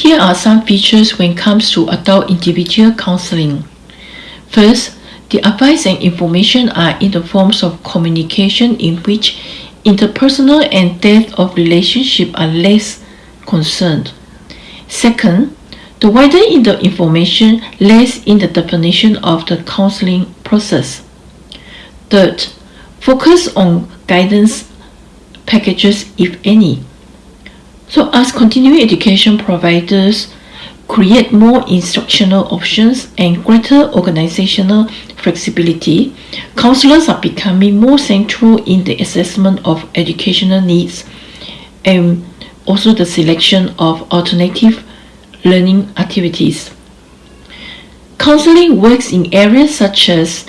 Here are some features when it comes to adult individual counseling. First, the advice and information are in the forms of communication in which interpersonal and depth of relationship are less concerned. Second, the wider in the information lies in the definition of the counseling process. Third, focus on guidance packages if any. So as continuing education providers create more instructional options and greater organizational flexibility, counselors are becoming more central in the assessment of educational needs and also the selection of alternative learning activities. Counseling works in areas such as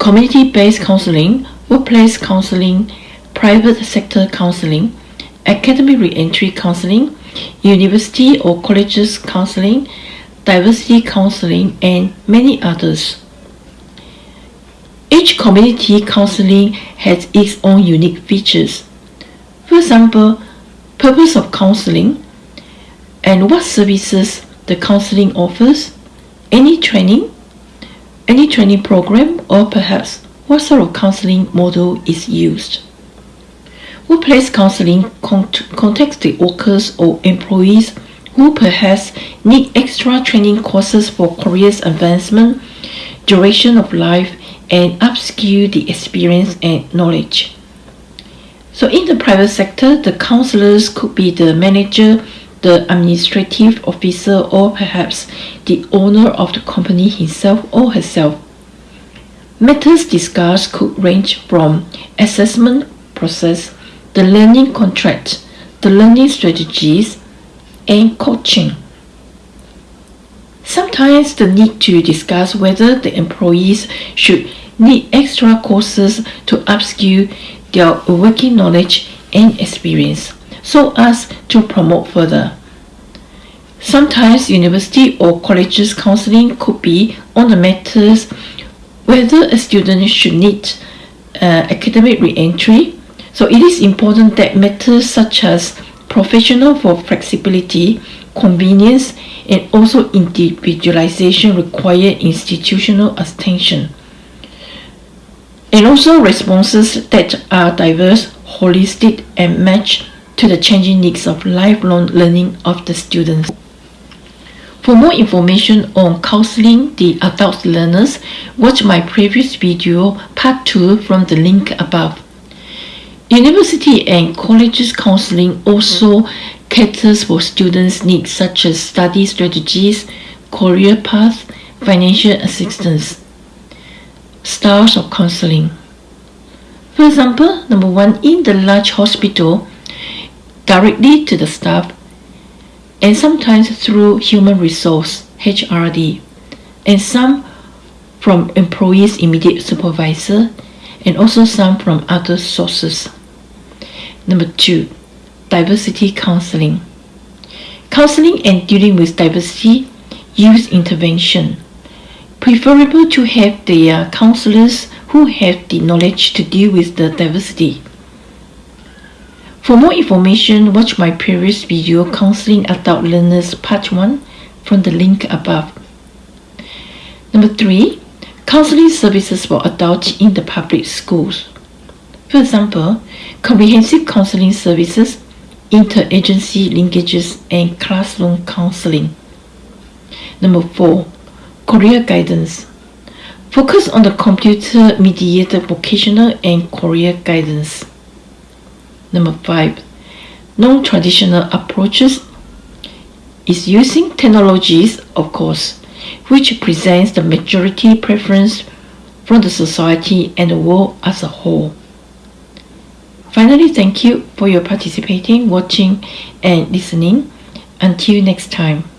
community-based counseling, workplace counseling, private sector counseling, academic reentry counseling, university or colleges counseling, diversity counseling, and many others. Each community counseling has its own unique features. For example, purpose of counseling, and what services the counseling offers, any training, any training program, or perhaps what sort of counseling model is used. Workplace counseling contacts the workers or employees who perhaps need extra training courses for careers advancement, duration of life, and upskill the experience and knowledge. So in the private sector, the counselors could be the manager the administrative officer or perhaps the owner of the company himself or herself. Matters discussed could range from assessment process, the learning contract, the learning strategies, and coaching. Sometimes the need to discuss whether the employees should need extra courses to upskill their working knowledge and experience so as to promote further. Sometimes university or colleges counseling could be on the matters whether a student should need uh, academic re-entry. So it is important that matters such as professional for flexibility, convenience, and also individualization require institutional attention. And also responses that are diverse, holistic, and match to the changing needs of lifelong learning of the students. For more information on counseling the adult learners, watch my previous video part 2 from the link above. University and colleges counseling also caters for students' needs such as study strategies, career path, financial assistance. Styles of counseling. For example, number one, in the large hospital, directly to the staff, and sometimes through human resource HRD, and some from employees' immediate supervisor, and also some from other sources. Number two, diversity counseling. Counseling and dealing with diversity youth intervention. Preferable to have their uh, counselors who have the knowledge to deal with the diversity. For more information, watch my previous video Counseling Adult Learners Part 1 from the link above. Number 3. Counseling services for adults in the public schools. For example, comprehensive counseling services, interagency linkages, and classroom counseling. Number 4. Career guidance. Focus on the computer-mediated vocational and career guidance. Number five, non-traditional approaches is using technologies, of course, which presents the majority preference from the society and the world as a whole. Finally, thank you for your participating, watching, and listening. Until next time.